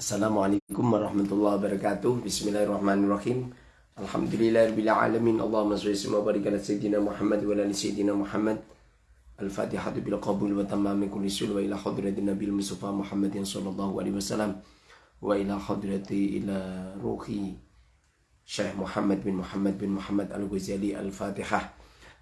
Assalamualaikum warahmatullahi wabarakatuh Bismillahirrahmanirrahim Alhamdulillahirrahmanirrahim Allahumma salli wa barik Sayyidina Muhammad wa ala Sayyidina Muhammad Al-Fatihatu bil qabul wa tamami kulli sul wa ila hadratin Nabi Mustafa Muhammadin sallallahu alaihi wasallam wa ila hadrati ila ruhi Syekh Muhammad bin Muhammad bin Muhammad Al-Ghazali Al-Fatihah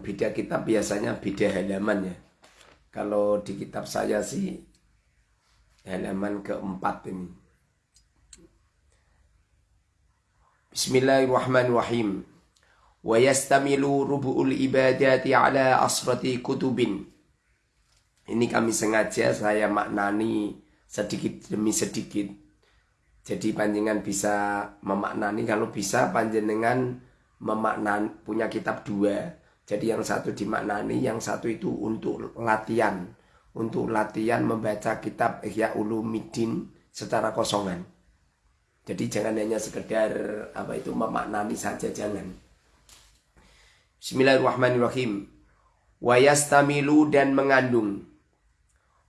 beda kitab biasanya beda halaman ya. Kalau di kitab saya sih halaman keempat ini. Bismillahirrahmanirrahim. Wa yastamilu rubu'ul ibadati ala asrati kutubin. Ini kami sengaja saya maknani sedikit demi sedikit. Jadi panjenengan bisa memaknani kalau bisa panjenengan memaknani punya kitab dua jadi yang satu dimaknani, yang satu itu untuk latihan. Untuk latihan membaca kitab Ihya Ulumuddin secara kosongan. Jadi jangan hanya sekedar apa itu memaknani saja jangan. Bismillahirrahmanirrahim. Wayastamilu dan mengandung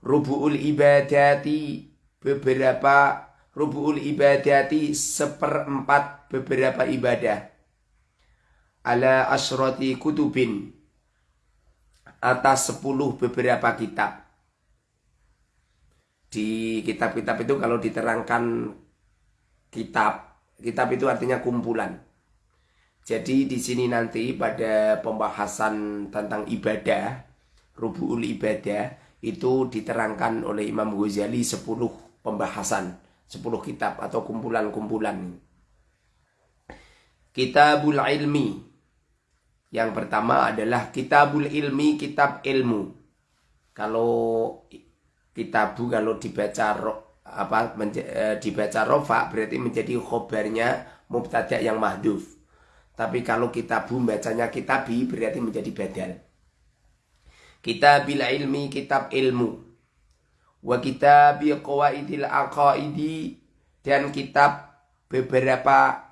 rubu'ul ibadati beberapa rubu'ul ibadati seperempat beberapa ibadah ala asroti kutubin atas sepuluh beberapa kitab. Di kitab-kitab itu kalau diterangkan kitab, kitab itu artinya kumpulan. Jadi di sini nanti pada pembahasan tentang ibadah, rubuul ibadah itu diterangkan oleh Imam Ghazali sepuluh pembahasan, sepuluh kitab atau kumpulan-kumpulan. Kitabul ilmi yang pertama adalah kitabul ilmi, kitab ilmu. Kalau kitabu kalau dibaca apa e, dibaca rofa berarti menjadi khobarnya mubtada yang mahduf. Tapi kalau kitabu bacanya kitabi berarti menjadi badal. Kitabil ilmi, kitab ilmu. Wa kitabi qawaidil aqaidi dan kitab beberapa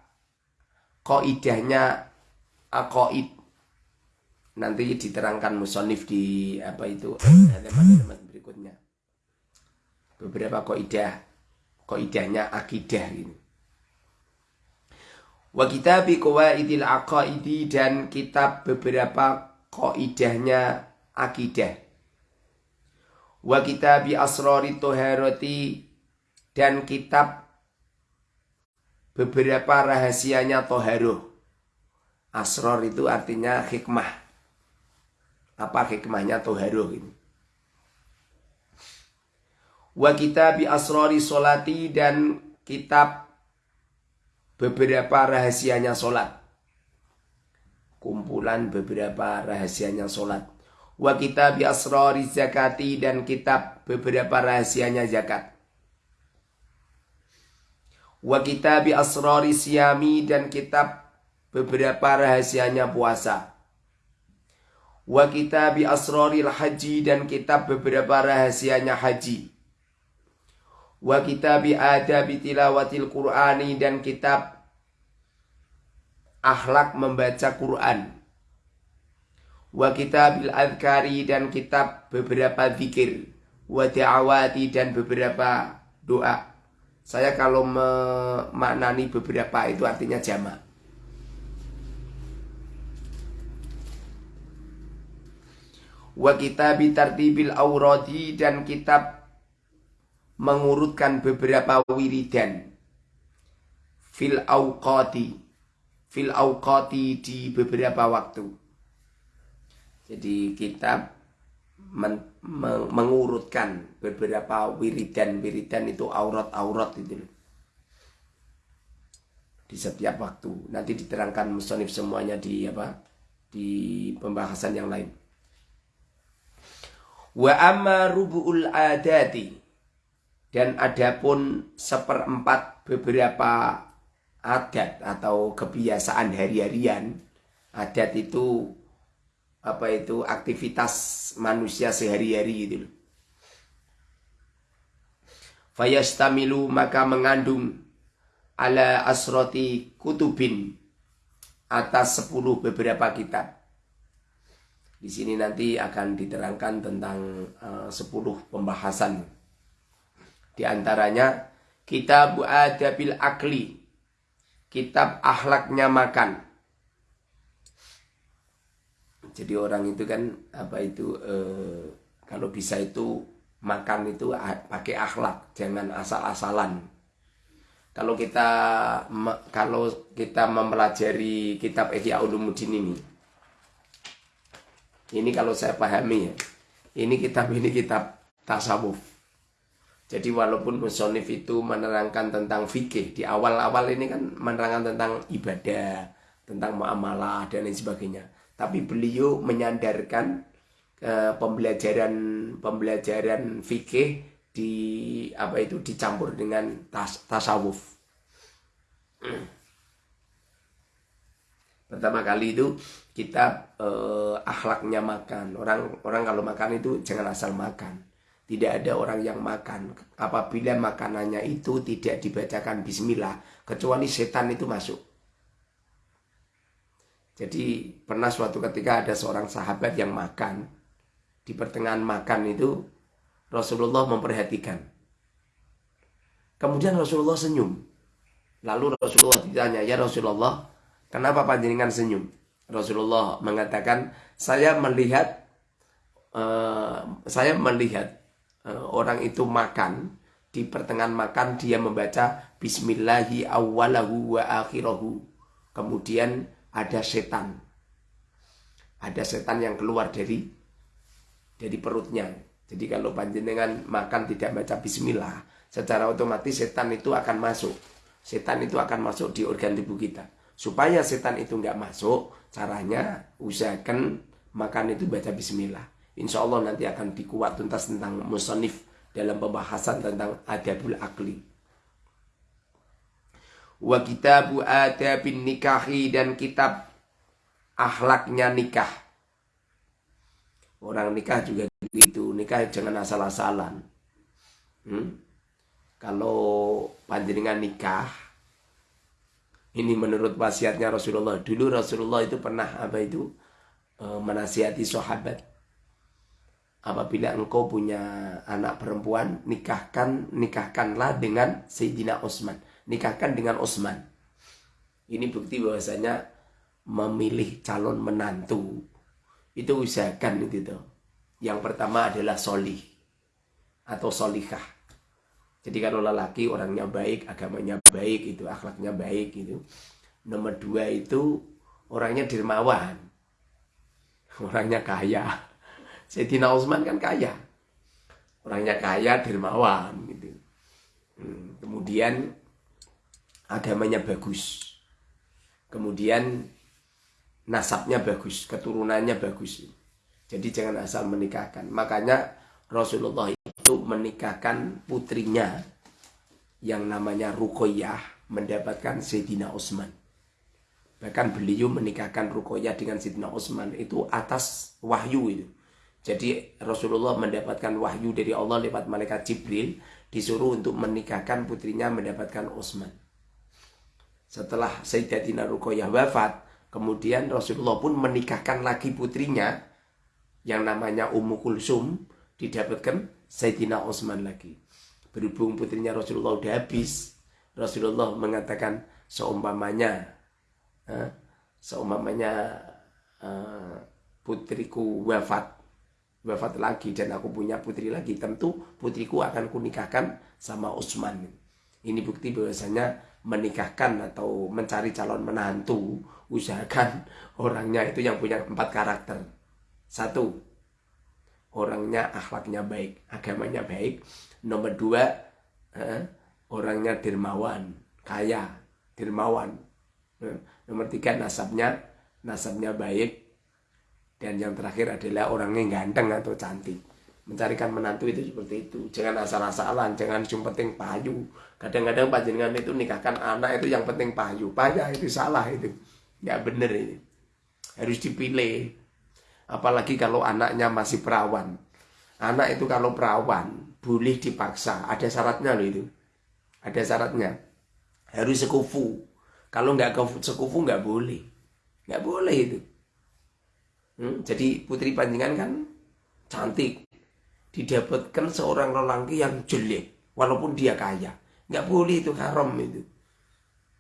kaidahnya aqaid nanti diterangkan musonif di apa itu halaman-halaman berikutnya. Beberapa koidah koidahnya akidah ini wa kitabi qawaidil aqaidi dan kitab beberapa koidahnya akidah. Wa kitabi asrari toharoti dan kitab beberapa rahasianya toharuh. Asror itu artinya hikmah apa hikmahnya toharuh ini? Wa kitab asrori solati dan kitab beberapa rahasianya solat. Kumpulan beberapa rahasianya solat. Wa kitab asrori zakati dan kitab beberapa rahasianya zakat. Wa kitab asrori siami dan kitab beberapa rahasianya puasa wa kitabi asraril haji dan kitab beberapa rahasianya haji. Wa kitabi adabi tilawatil qur'ani dan kitab akhlak membaca Quran. Wa kitabil adhkari dan kitab beberapa zikir. Wa da'awati dan beberapa doa. Saya kalau memaknani beberapa itu artinya jamak wa kitabi tartibil auradi dan kitab mengurutkan beberapa wiridan fil auqati fil auqati di beberapa waktu. Jadi kitab men, meng, mengurutkan beberapa wiridan-wiridan itu aurat-aurat itu di setiap waktu. Nanti diterangkan musonif semuanya di apa? di pembahasan yang lain. Wa amma rubu'ul adati. Dan ada pun seperempat beberapa adat atau kebiasaan hari-harian. Adat itu apa itu aktivitas manusia sehari-hari gitu loh. Fayastamilu maka mengandung ala asroti kutubin atas sepuluh beberapa kitab. Di sini nanti akan diterangkan tentang uh, sepuluh pembahasan. Di antaranya kitab adabil akli, kitab akhlaknya makan. Jadi orang itu kan apa itu uh, kalau bisa itu makan itu pakai akhlak, jangan asal-asalan kalau kita kalau kita mempelajari kitab Ihya Ulumuddin ini ini kalau saya pahami ya ini kitab ini kitab tasawuf jadi walaupun musonif itu menerangkan tentang fikih di awal-awal ini kan menerangkan tentang ibadah tentang muamalah dan lain sebagainya tapi beliau menyandarkan uh, pembelajaran pembelajaran fikih di apa itu dicampur dengan tas, tasawuf. Pertama kali itu kita eh, akhlaknya makan. Orang orang kalau makan itu jangan asal makan. Tidak ada orang yang makan apabila makanannya itu tidak dibacakan bismillah kecuali setan itu masuk. Jadi pernah suatu ketika ada seorang sahabat yang makan di pertengahan makan itu Rasulullah memperhatikan. Kemudian Rasulullah senyum. Lalu Rasulullah ditanya, "Ya Rasulullah, kenapa panjenengan senyum?" Rasulullah mengatakan, "Saya melihat uh, saya melihat uh, orang itu makan di pertengahan makan dia membaca bismillahi awwalahu wa akhirahu. Kemudian ada setan. Ada setan yang keluar dari dari perutnya jadi kalau panjenengan makan tidak baca bismillah, secara otomatis setan itu akan masuk. Setan itu akan masuk di organ tubuh kita. Supaya setan itu nggak masuk, caranya usahakan makan itu baca bismillah. Insya Allah nanti akan dikuat tuntas tentang musonif dalam pembahasan tentang adabul akli. Wa kitabu adabin nikahi dan kitab akhlaknya nikah. Orang nikah juga itu nikah jangan asal-asalan hmm? kalau panjenengan nikah ini menurut wasiatnya Rasulullah. Dulu Rasulullah itu pernah apa itu e, menasihati sahabat. Apabila engkau punya anak perempuan nikahkan nikahkanlah dengan Sayyidina Utsman nikahkan dengan Utsman ini bukti bahwasanya memilih calon menantu. Itu usahakan itu yang pertama adalah solih atau solikah. Jadi kalau lelaki orangnya baik, agamanya baik, itu akhlaknya baik itu. Nomor dua itu orangnya dermawan, orangnya kaya. Sayyidina Utsman kan kaya, orangnya kaya, dermawan gitu. Hmm, kemudian agamanya bagus, kemudian nasabnya bagus, keturunannya bagus. Jadi jangan asal menikahkan. Makanya Rasulullah itu menikahkan putrinya yang namanya Rukoyah mendapatkan Sayyidina Utsman. Bahkan beliau menikahkan Rukoyah dengan Sayyidina Utsman itu atas wahyu itu. Jadi Rasulullah mendapatkan wahyu dari Allah lewat malaikat Jibril disuruh untuk menikahkan putrinya mendapatkan Utsman. Setelah Sayyidatina Rukoyah wafat, kemudian Rasulullah pun menikahkan lagi putrinya yang namanya Ummu Kulsum didapatkan Sayyidina Utsman lagi. Berhubung putrinya Rasulullah udah habis, Rasulullah mengatakan seumpamanya eh, seumpamanya eh, putriku wafat wafat lagi dan aku punya putri lagi tentu putriku akan kunikahkan sama Utsman. Ini bukti bahwasanya menikahkan atau mencari calon menantu usahakan orangnya itu yang punya empat karakter satu, orangnya akhlaknya baik, agamanya baik. Nomor dua, eh, orangnya dermawan, kaya, dermawan. Eh, nomor tiga, nasabnya, nasabnya baik. Dan yang terakhir adalah orangnya ganteng atau cantik. mencarikan menantu itu seperti itu jangan asal-asalan jangan cuma penting payu kadang-kadang panjenengan itu nikahkan anak itu yang penting payu payah itu salah itu nggak bener ini harus dipilih apalagi kalau anaknya masih perawan. Anak itu kalau perawan boleh dipaksa. Ada syaratnya loh itu. Ada syaratnya. Harus sekufu. Kalau nggak sekufu nggak boleh. Nggak boleh itu. Hmm? jadi putri panjenengan kan cantik. Didapatkan seorang lelaki yang jelek walaupun dia kaya. Nggak boleh itu haram itu.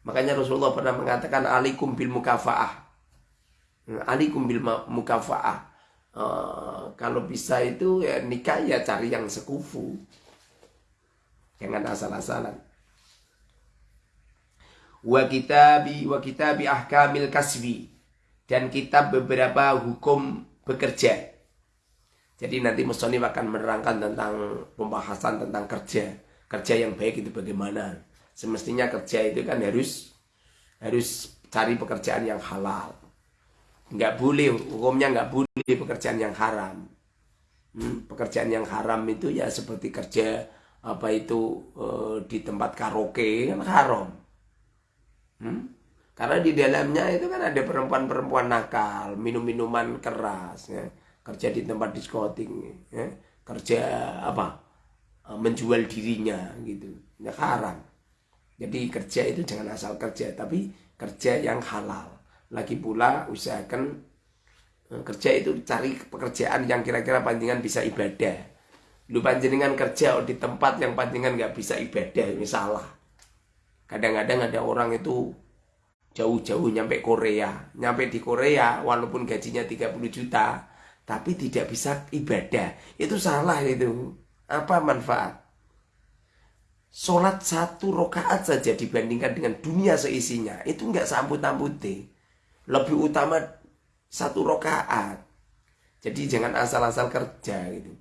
Makanya Rasulullah pernah mengatakan alikum bil mukafaah alikum bil mukafaah uh, kalau bisa itu ya nikah ya cari yang sekufu jangan asal-asalan wa kitabi wa kitabi ahkamil kasbi dan kitab beberapa hukum bekerja jadi nanti Musonif akan menerangkan tentang pembahasan tentang kerja. Kerja yang baik itu bagaimana. Semestinya kerja itu kan harus harus cari pekerjaan yang halal. Nggak boleh, hukumnya nggak boleh pekerjaan yang haram. Hmm, pekerjaan yang haram itu ya seperti kerja apa itu e, di tempat karaoke kan haram. Hmm? Karena di dalamnya itu kan ada perempuan-perempuan nakal, minum-minuman keras. Ya kerja di tempat diskotik ya. kerja apa eh, menjual dirinya gitu ya haram jadi kerja itu jangan asal kerja tapi kerja yang halal lagi pula usahakan eh, kerja itu cari pekerjaan yang kira-kira panjangan bisa ibadah lu panjenengan kerja di tempat yang panjangan nggak bisa ibadah ini salah kadang-kadang ada orang itu jauh-jauh nyampe Korea nyampe di Korea walaupun gajinya 30 juta tapi tidak bisa ibadah. Itu salah itu. Apa manfaat? Sholat satu rokaat saja dibandingkan dengan dunia seisinya. Itu nggak sambut-sambuti. Lebih utama satu rokaat. Jadi jangan asal-asal kerja gitu.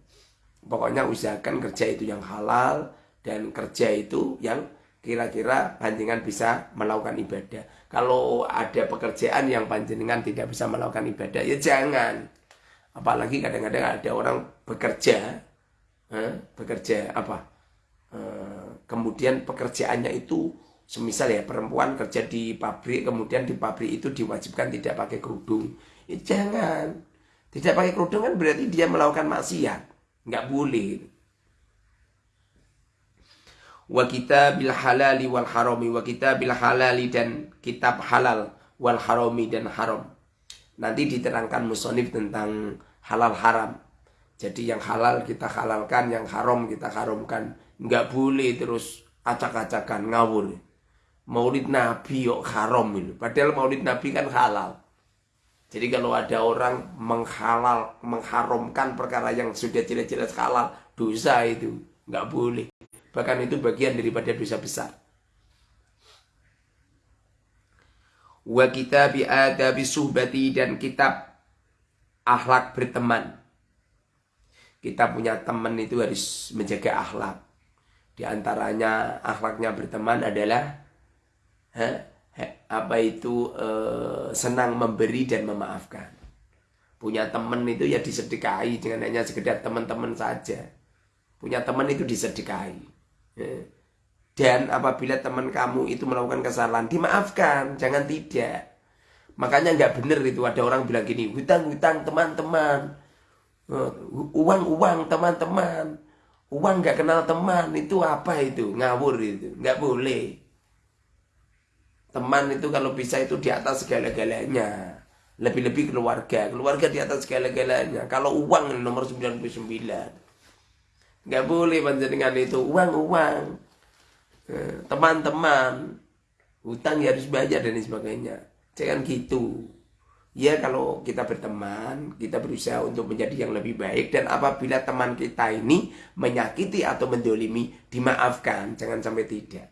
Pokoknya usahakan kerja itu yang halal dan kerja itu yang kira-kira panjenengan bisa melakukan ibadah. Kalau ada pekerjaan yang panjenengan tidak bisa melakukan ibadah, ya jangan. Apalagi kadang-kadang ada orang bekerja, eh, bekerja apa? Eh, kemudian pekerjaannya itu semisal ya perempuan kerja di pabrik, kemudian di pabrik itu diwajibkan tidak pakai kerudung. Ya, jangan. Tidak pakai kerudung kan berarti dia melakukan maksiat. Nggak boleh. Wa kita bil halali wal harami wa kita bil halali dan kitab halal wal harami dan haram. Nanti diterangkan musonif tentang halal haram. Jadi yang halal kita halalkan, yang haram kita haramkan. Nggak boleh terus acak-acakan, ngawur. Maulid Nabi yuk haram itu. Padahal maulid Nabi kan halal. Jadi kalau ada orang menghalal, mengharamkan perkara yang sudah jelas-jelas halal, dosa itu. Nggak boleh. Bahkan itu bagian daripada dosa besar. Wa kita bi adabi suhbati dan kitab akhlak berteman. Kita punya teman itu harus menjaga akhlak. Di antaranya akhlaknya berteman adalah apa itu e, senang memberi dan memaafkan. Punya teman itu ya disedekahi dengan hanya sekedar teman-teman saja. Punya teman itu disedekahi. Dan apabila teman kamu itu melakukan kesalahan, dimaafkan, jangan tidak. Makanya nggak bener itu ada orang bilang gini, hutang-hutang teman-teman, eh, uang-uang teman-teman, uang nggak kenal teman itu apa itu ngawur itu, nggak boleh. Teman itu kalau bisa itu di atas segala-galanya. Lebih-lebih keluarga, keluarga di atas segala-galanya. Kalau uang nomor 99. Nggak boleh panjenengan itu uang-uang. Eh, teman-teman, hutang ya harus bayar dan sebagainya. Jangan gitu. Ya kalau kita berteman, kita berusaha untuk menjadi yang lebih baik dan apabila teman kita ini menyakiti atau mendolimi, dimaafkan, jangan sampai tidak.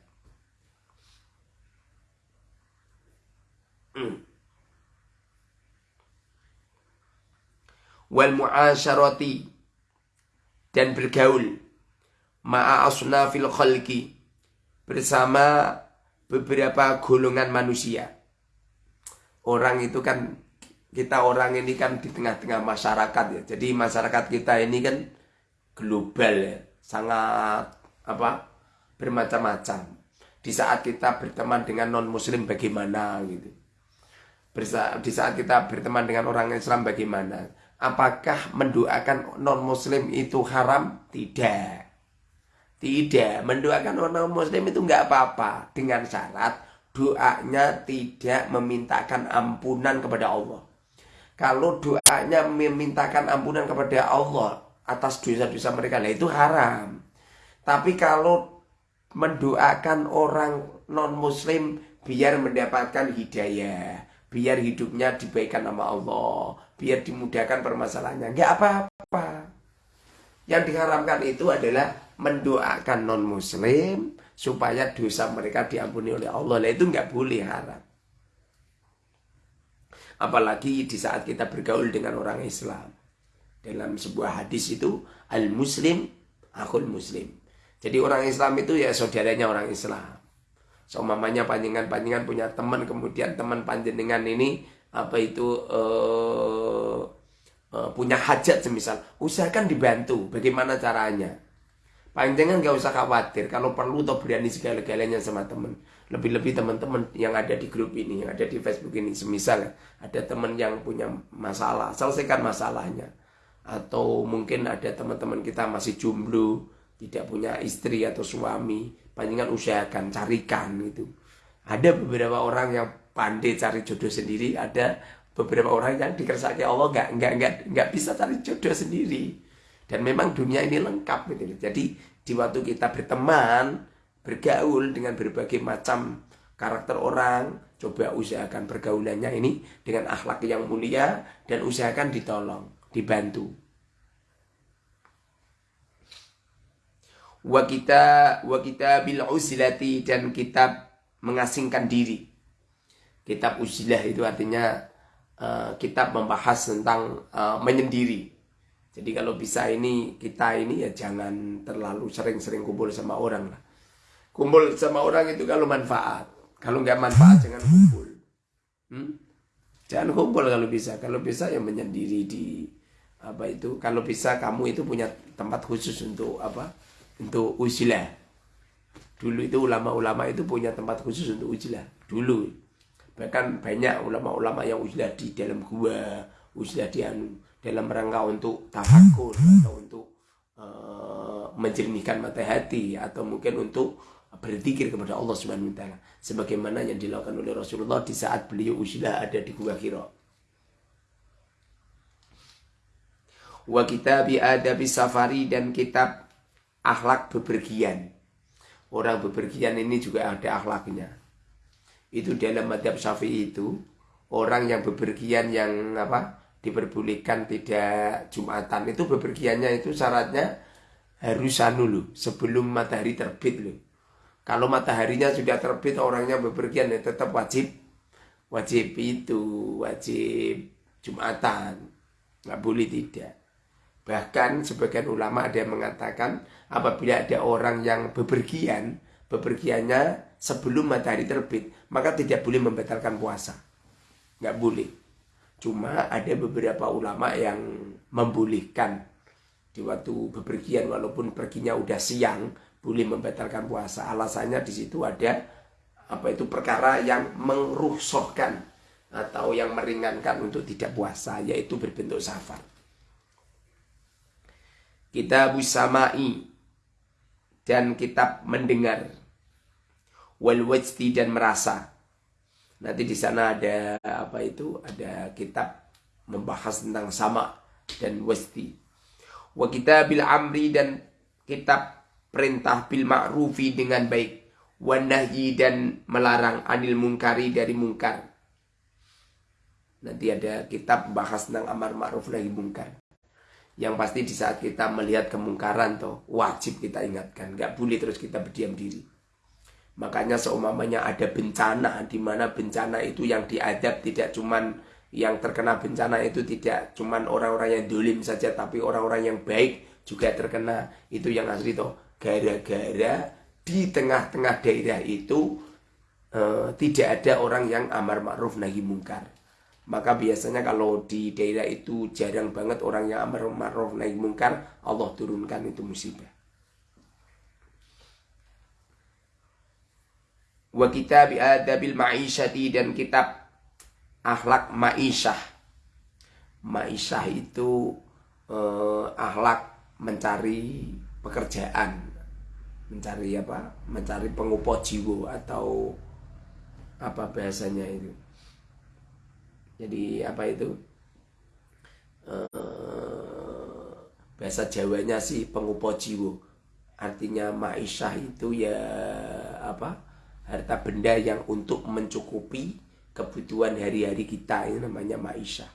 Wal mu'asyarati dan bergaul ma'a asnafil khalqi bersama beberapa golongan manusia orang itu kan kita orang ini kan di tengah-tengah masyarakat ya. Jadi masyarakat kita ini kan global ya, sangat apa bermacam-macam. Di saat kita berteman dengan non muslim bagaimana gitu. Di saat kita berteman dengan orang Islam bagaimana? Apakah mendoakan non muslim itu haram? Tidak. Tidak, mendoakan orang muslim itu nggak apa-apa dengan syarat doanya tidak memintakan ampunan kepada Allah. Kalau doanya memintakan ampunan kepada Allah atas dosa-dosa mereka, lah itu haram. Tapi kalau mendoakan orang non-muslim biar mendapatkan hidayah, biar hidupnya dibaikan nama Allah, biar dimudahkan permasalahannya, nggak apa-apa. Yang diharamkan itu adalah mendoakan non muslim supaya dosa mereka diampuni oleh Allah. Nah, itu nggak boleh haram. Apalagi di saat kita bergaul dengan orang Islam. Dalam sebuah hadis itu al muslim akul muslim. Jadi orang Islam itu ya saudaranya orang Islam. So mamanya panjangan-panjangan punya teman kemudian teman panjenengan ini apa itu uh, uh, punya hajat semisal usahakan dibantu bagaimana caranya Panjangan gak usah khawatir kalau perlu atau berani segala-galanya sama temen. Lebih-lebih teman-teman yang ada di grup ini, yang ada di Facebook ini. Semisal ada teman yang punya masalah, selesaikan masalahnya. Atau mungkin ada teman-teman kita masih jomblo, tidak punya istri atau suami. Panjangan usahakan, carikan gitu. Ada beberapa orang yang pandai cari jodoh sendiri, ada beberapa orang yang dikersaki Allah nggak nggak nggak nggak bisa cari jodoh sendiri dan memang dunia ini lengkap gitu. Jadi di waktu kita berteman, bergaul dengan berbagai macam karakter orang, coba usahakan pergaulannya ini dengan akhlak yang mulia dan usahakan ditolong, dibantu. Wa kita wa kita bil usilati dan kitab mengasingkan diri. Kitab usilah itu artinya uh, kitab membahas tentang uh, menyendiri jadi kalau bisa ini kita ini ya jangan terlalu sering-sering kumpul sama orang lah. Kumpul sama orang itu kalau manfaat. Kalau nggak manfaat jangan kumpul. Hmm? Jangan kumpul kalau bisa. Kalau bisa ya menyendiri di apa itu. Kalau bisa kamu itu punya tempat khusus untuk apa? Untuk ujilah. Dulu itu ulama-ulama itu punya tempat khusus untuk ujilah. Dulu. Bahkan banyak ulama-ulama yang ujilah di dalam gua, ujilah di anu dalam rangka untuk tafakur atau untuk uh, menjernihkan mata hati atau mungkin untuk berzikir kepada Allah Subhanahu wa taala sebagaimana yang dilakukan oleh Rasulullah di saat beliau usia ada di Gua Hira. Wa kitab adabi safari dan kitab akhlak bepergian. Orang bepergian ini juga ada akhlaknya. Itu dalam madhab syafi'i itu orang yang bepergian yang apa diperbolehkan tidak Jumatan itu bepergiannya itu syaratnya harus anu sebelum matahari terbit loh kalau mataharinya sudah terbit orangnya bepergian ya tetap wajib wajib itu wajib Jumatan nggak boleh tidak bahkan sebagian ulama ada yang mengatakan apabila ada orang yang bepergian bepergiannya sebelum matahari terbit maka tidak boleh membatalkan puasa nggak boleh Cuma ada beberapa ulama yang membolehkan di waktu bepergian walaupun perginya udah siang boleh membatalkan puasa. Alasannya di situ ada apa itu perkara yang merusohkan atau yang meringankan untuk tidak puasa yaitu berbentuk safar. Kita busamai dan kitab mendengar wal dan merasa Nanti di sana ada apa itu? Ada kitab membahas tentang sama dan wasti. Wa bil amri dan kitab perintah bil ma'rufi dengan baik. Wa nahyi dan melarang anil mungkari dari mungkar. Nanti ada kitab bahas tentang amar ma'ruf nahi mungkar. Yang pasti di saat kita melihat kemungkaran toh wajib kita ingatkan, nggak boleh terus kita berdiam diri. Makanya seumpamanya ada bencana di mana bencana itu yang diadab tidak cuman yang terkena bencana itu tidak cuman orang-orang yang dolim saja tapi orang-orang yang baik juga terkena. Itu yang asli toh gara-gara di tengah-tengah daerah itu eh, tidak ada orang yang amar ma'ruf nahi mungkar Maka biasanya kalau di daerah itu jarang banget orang yang amar ma'ruf naik mungkar, Allah turunkan itu musibah. Wa kitab adabil ma'isyati dan kitab akhlak ma'isyah. Ma'isyah itu eh, akhlak mencari pekerjaan, mencari apa? Mencari pengupo jiwa atau apa bahasanya itu jadi apa itu? Uh, bahasa Jawanya sih pengupo jiwo artinya ma'isyah itu ya apa? Harta benda yang untuk mencukupi kebutuhan hari-hari kita. Ini namanya ma'isyah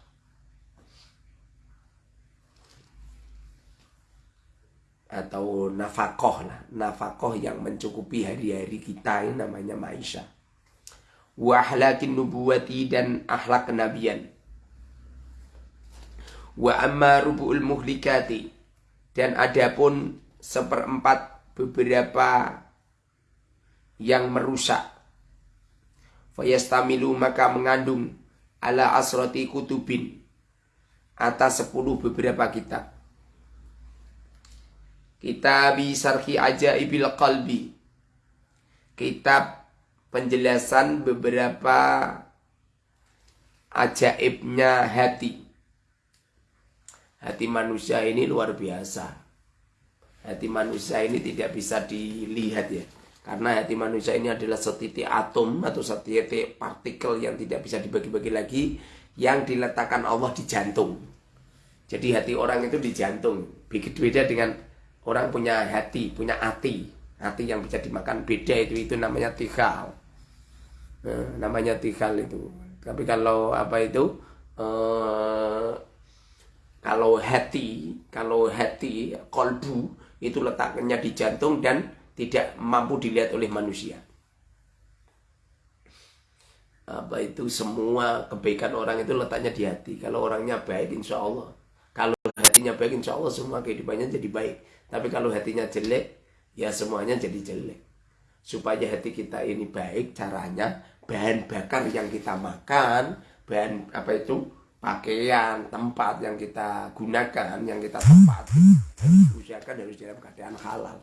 atau nafakoh lah. Nafakoh yang mencukupi hari-hari kita. Ini namanya ma'isyah wa ahlakin nubuwati dan akhlak kenabian. Wa amma rubu'ul muhlikati. Dan adapun seperempat beberapa yang merusak. Fayastamilu maka mengandung ala asrati kutubin atas sepuluh beberapa kitab. Kitab sarhi ajaibil qalbi. Kitab penjelasan beberapa ajaibnya hati. Hati manusia ini luar biasa. Hati manusia ini tidak bisa dilihat ya. Karena hati manusia ini adalah setitik atom atau setitik partikel yang tidak bisa dibagi-bagi lagi yang diletakkan Allah di jantung. Jadi hati orang itu di jantung. Begitu beda dengan orang punya hati, punya hati. Hati yang bisa dimakan beda itu itu namanya tikal nah, namanya tikal itu. Tapi kalau apa itu eh, kalau hati kalau hati kolbu itu letaknya di jantung dan tidak mampu dilihat oleh manusia. Apa itu semua kebaikan orang itu letaknya di hati. Kalau orangnya baik insya Allah. Kalau hatinya baik insya Allah semua kehidupannya jadi baik. Tapi kalau hatinya jelek ya semuanya jadi jelek supaya hati kita ini baik caranya bahan bakar yang kita makan, bahan apa itu pakaian, tempat yang kita gunakan, yang kita tempati, usahakan harus dalam keadaan halal.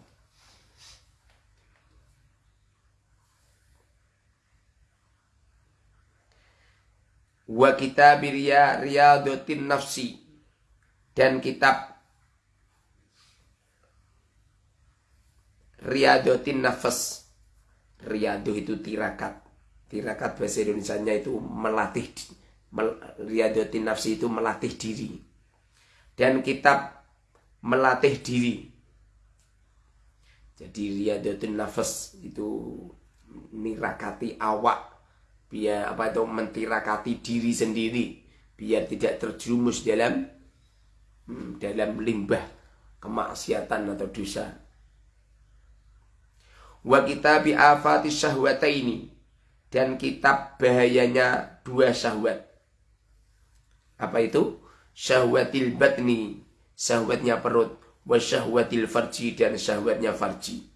Wa kitab riyadotin nafsi dan kitab riyadotin nafas riyadoh itu tirakat. Tirakat bahasa Indonesia-nya itu melatih mel, riadotin nafsi itu melatih diri. Dan kitab melatih diri. Jadi riadotin nafas itu nirakati awak biar apa itu mentirakati diri sendiri biar tidak terjerumus dalam hmm, dalam limbah kemaksiatan atau dosa wa kitabi afati syahwataini dan kitab bahayanya dua syahwat. Apa itu? Syahwatil batni, syahwatnya perut, wa syahwatil farji dan syahwatnya farji.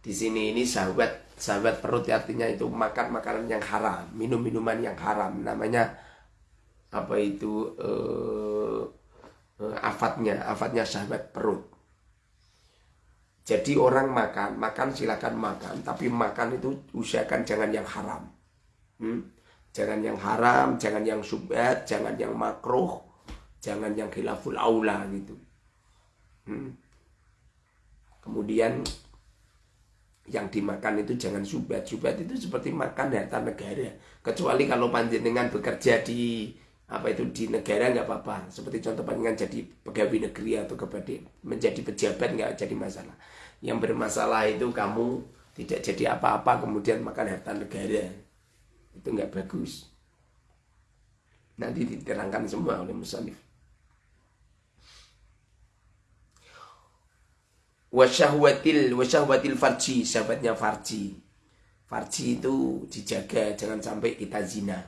Di sini ini syahwat, syahwat perut artinya itu makan makanan yang haram, minum minuman yang haram. Namanya apa itu uh, uh, afatnya, afatnya syahwat perut. Jadi orang makan, makan silakan makan, tapi makan itu usahakan jangan yang haram. Hmm? Jangan yang haram, jangan yang subhat, jangan yang makruh, jangan yang khilaful aula gitu. Hmm? Kemudian yang dimakan itu jangan subhat. Subhat itu seperti makan harta negara. Kecuali kalau panjenengan bekerja di apa itu di negara nggak apa-apa. Seperti contoh panjenengan jadi pegawai negeri atau kepada menjadi pejabat nggak jadi masalah. Yang bermasalah itu kamu tidak jadi apa-apa kemudian makan harta negara. Itu nggak bagus. Nanti diterangkan semua oleh musannif wasyahwatil wasyahwatil farji sahabatnya farji. Farji itu dijaga jangan sampai kita zina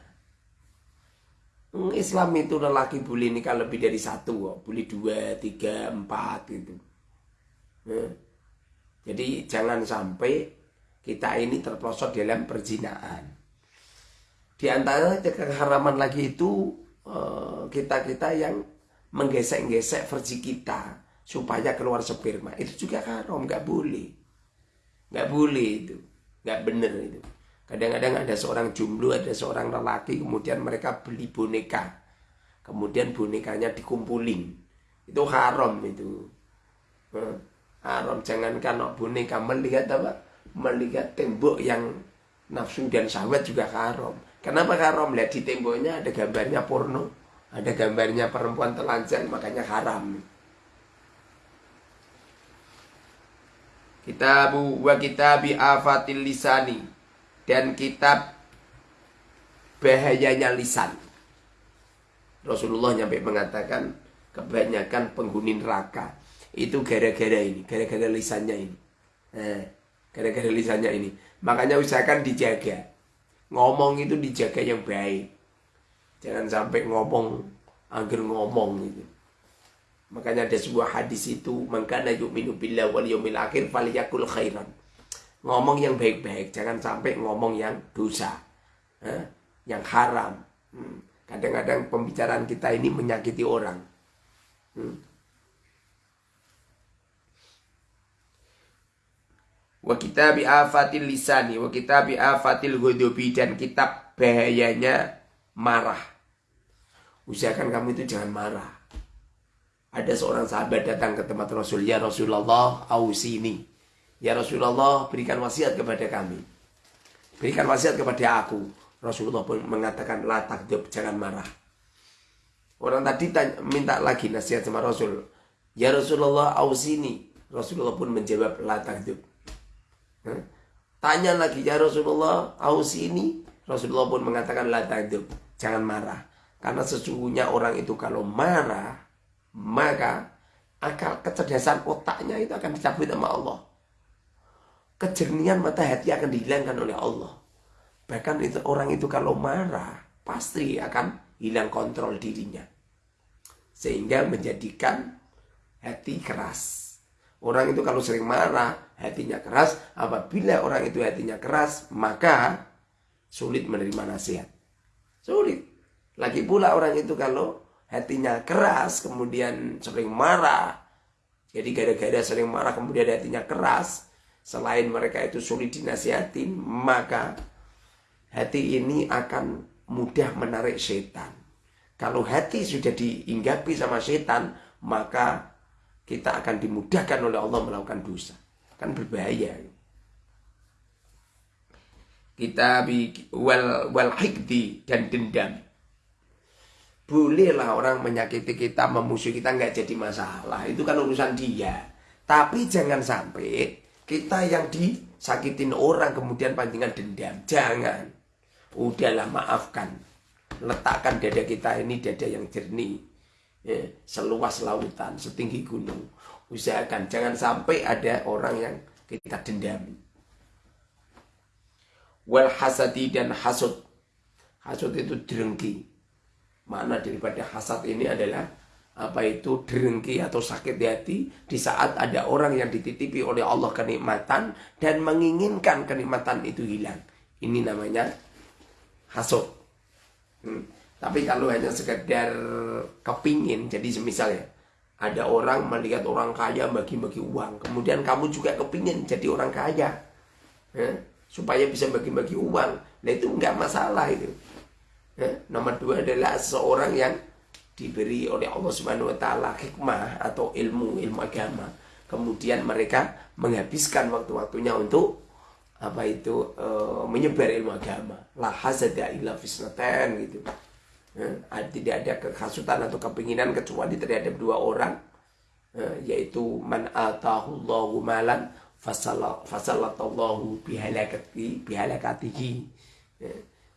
Islam itu lelaki boleh nikah lebih dari satu boleh dua tiga empat gitu hmm. Jadi jangan sampai kita ini terprosok dalam perzinaan. Di antara keharaman lagi itu eh, kita-kita yang menggesek-gesek versi kita supaya keluar sperma itu juga haram, nggak boleh, nggak boleh itu, nggak bener itu. Kadang-kadang ada seorang jumlu, ada seorang lelaki, kemudian mereka beli boneka, kemudian bonekanya dikumpulin, itu haram itu, eh, haram. Jangankan boneka melihat apa, melihat tembok yang nafsu dan syahwat juga haram. Kenapa haram? Lihat di temboknya ada gambarnya porno, ada gambarnya perempuan telanjang, makanya haram. Kitabu wa kitabi afatil lisani dan kitab bahayanya lisan. Rasulullah nyampe mengatakan kebanyakan penghuni neraka itu gara-gara ini, gara-gara lisannya ini. Nah, gara-gara lisannya ini. Makanya usahakan dijaga ngomong itu dijaga yang baik jangan sampai ngomong agar ngomong gitu makanya ada sebuah hadis itu mengkana yu'minu billah wal yawmil akhir faliyakul khairan ngomong yang baik-baik jangan sampai ngomong yang dosa eh? yang haram hmm. kadang-kadang pembicaraan kita ini menyakiti orang hmm. wa kitabi afatil lisani wa kitabi afatil ghudubi dan kitab bahayanya marah usahakan kamu itu jangan marah ada seorang sahabat datang ke tempat Rasul ya Rasulullah ausini ya Rasulullah berikan wasiat kepada kami. Berikan wasiat kepada aku. Rasulullah pun mengatakan la takdub jangan marah. Orang tadi tanya, minta lagi nasihat sama Rasul. Ya Rasulullah ausini Rasulullah pun menjawab la takdub Tanya lagi ya Rasulullah, aus ini? Rasulullah pun mengatakan la takdzub, jangan marah. Karena sesungguhnya orang itu kalau marah, maka akal kecerdasan otaknya itu akan dicabut sama Allah. Kejernihan mata hati akan dihilangkan oleh Allah. Bahkan itu orang itu kalau marah, pasti akan hilang kontrol dirinya. Sehingga menjadikan hati keras. Orang itu kalau sering marah, hatinya keras. Apabila orang itu hatinya keras, maka sulit menerima nasihat. Sulit. Lagi pula orang itu kalau hatinya keras, kemudian sering marah. Jadi gara-gara sering marah, kemudian hatinya keras. Selain mereka itu sulit dinasihatin, maka hati ini akan mudah menarik setan. Kalau hati sudah diinggapi sama setan, maka kita akan dimudahkan oleh Allah melakukan dosa. Kan berbahaya. Kita wal, wal hikdi dan dendam. Bolehlah orang menyakiti kita, memusuhi kita nggak jadi masalah. Itu kan urusan dia. Tapi jangan sampai kita yang disakitin orang kemudian pancingan dendam. Jangan. Udahlah maafkan. Letakkan dada kita ini dada yang jernih ya, seluas lautan, setinggi gunung. Usahakan jangan sampai ada orang yang kita dendami. Wal hasadi dan hasud. Hasud itu derengki. Mana daripada hasad ini adalah apa itu derengki atau sakit hati di saat ada orang yang dititipi oleh Allah kenikmatan dan menginginkan kenikmatan itu hilang. Ini namanya hasud. Hmm. Tapi kalau hanya sekedar kepingin, jadi semisal ya, ada orang melihat orang kaya bagi-bagi uang, kemudian kamu juga kepingin jadi orang kaya, ya, supaya bisa bagi-bagi uang, nah itu nggak masalah itu. Ya, nomor dua adalah seorang yang diberi oleh Allah Subhanahu Wa Taala hikmah atau ilmu ilmu agama, kemudian mereka menghabiskan waktu-waktunya untuk apa itu e, menyebar ilmu agama. La hasada illa fisnatan gitu. Ya, tidak ada kehasutan atau kepinginan kecuali terhadap dua orang ya, yaitu man atahullahu malan fasallatallahu bihalakati bihalakatihi.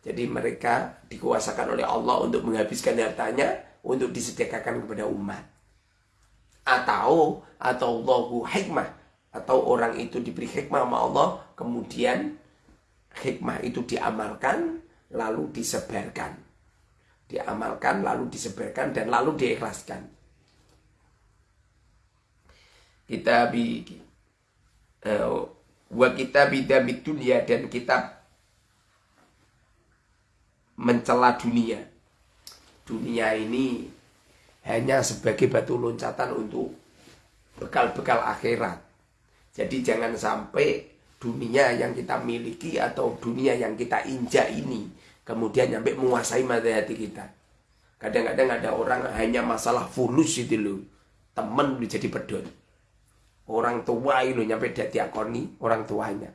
Jadi mereka dikuasakan oleh Allah untuk menghabiskan hartanya untuk disediakan kepada umat. Atau atau Allahu hikmah atau orang itu diberi hikmah sama Allah kemudian hikmah itu diamalkan lalu disebarkan. Diamalkan lalu disebarkan dan lalu diikhlaskan. Kita bi uh, wa kita bidamid dunia dan kitab mencela dunia. Dunia ini hanya sebagai batu loncatan untuk bekal-bekal akhirat. Jadi jangan sampai dunia yang kita miliki atau dunia yang kita injak ini kemudian sampai menguasai mata hati kita. Kadang-kadang ada orang hanya masalah fulus itu loh. Temen udah jadi pedon. Orang tua itu nyampe dia diakoni orang tuanya.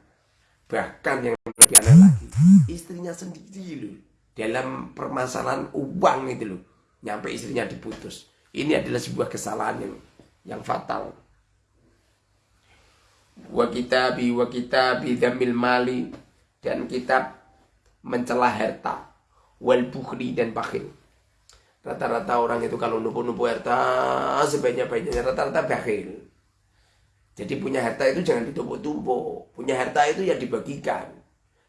Bahkan yang lebih aneh lagi, istrinya sendiri loh. Dalam permasalahan uang itu loh. Nyampe istrinya diputus. Ini adalah sebuah kesalahan yang yang fatal. Wa kitabi wa kitabi damil mali. Dan kitab mencela harta. Wal bukhli dan bakhil. Rata-rata orang itu kalau nupu-nupu harta sebanyak-banyaknya rata-rata bakhil. Jadi punya harta itu jangan ditumpuk-tumpuk. Punya harta itu ya dibagikan.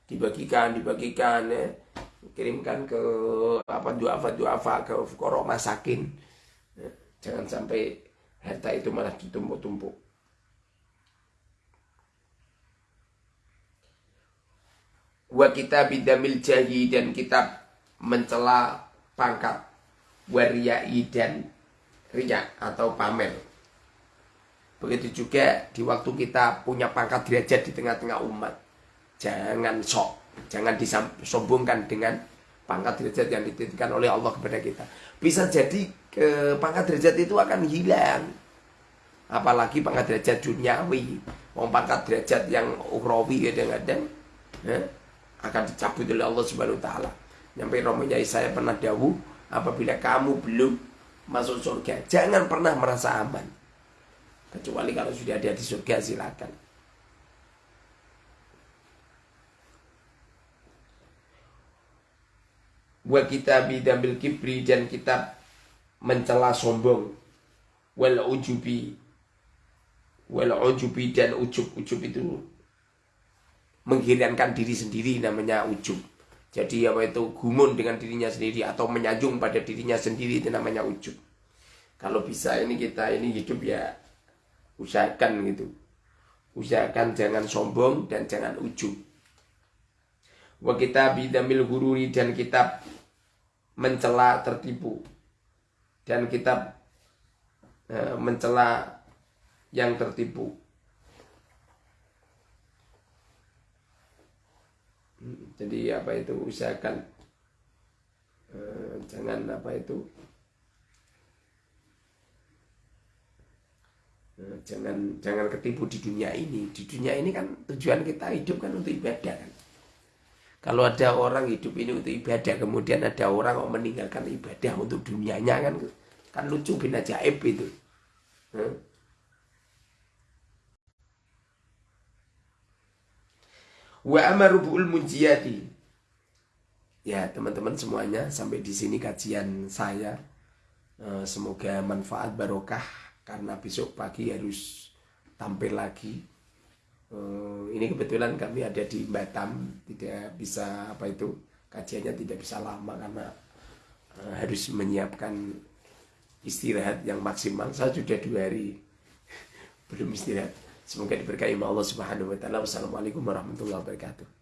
Dibagikan dibagikan ya. Kirimkan ke apa duafa duafa ke fukoro masakin ya. jangan sampai harta itu malah ditumpuk-tumpuk. Wa kita bidamil jahi dan kitab mencela pangkat. Wariyai dan riya atau pamer. Begitu juga di waktu kita punya pangkat derajat di tengah-tengah umat. Jangan sok jangan disombongkan dengan pangkat derajat yang dititipkan oleh Allah kepada kita bisa jadi ke pangkat derajat itu akan hilang apalagi pangkat derajat duniawi mau pangkat derajat yang ukhrawi kadang-kadang ya, akan dicabut oleh Allah Subhanahu wa taala. Nyampe romonya saya pernah dahulu apabila kamu belum masuk surga, jangan pernah merasa aman. Kecuali kalau sudah ada di surga silakan. Wa kita bidamil kibri dan kita mencela sombong wal ujubi wal ujubi dan ujub-ujub itu menghirankan diri sendiri namanya ujub. Jadi apa itu gumun dengan dirinya sendiri atau menyanjung pada dirinya sendiri itu namanya ujub. Kalau bisa ini kita ini hidup ya usahakan gitu. Usahakan jangan sombong dan jangan ujub. Wa kita bidamil gururi dan kita mencela tertipu. Dan kita e, mencela yang tertipu. jadi apa itu usahakan eh, jangan apa itu eh, jangan jangan ketipu di dunia ini di dunia ini kan tujuan kita hidup kan untuk ibadah kan kalau ada orang hidup ini untuk ibadah kemudian ada orang yang meninggalkan ibadah untuk dunianya kan kan lucu bin ajaib itu eh? Wa amarubu'ul munjiyati. Ya, teman-teman semuanya, sampai di sini kajian saya. Eh, semoga manfaat barokah karena besok pagi harus tampil lagi. Eh, ini kebetulan kami ada di Batam, tidak bisa apa itu kajiannya tidak bisa lama karena eh, harus menyiapkan istirahat yang maksimal. Saya sudah dua hari belum istirahat. Semoga diberkahi Allah Subhanahu wa taala. Wassalamualaikum warahmatullahi wabarakatuh.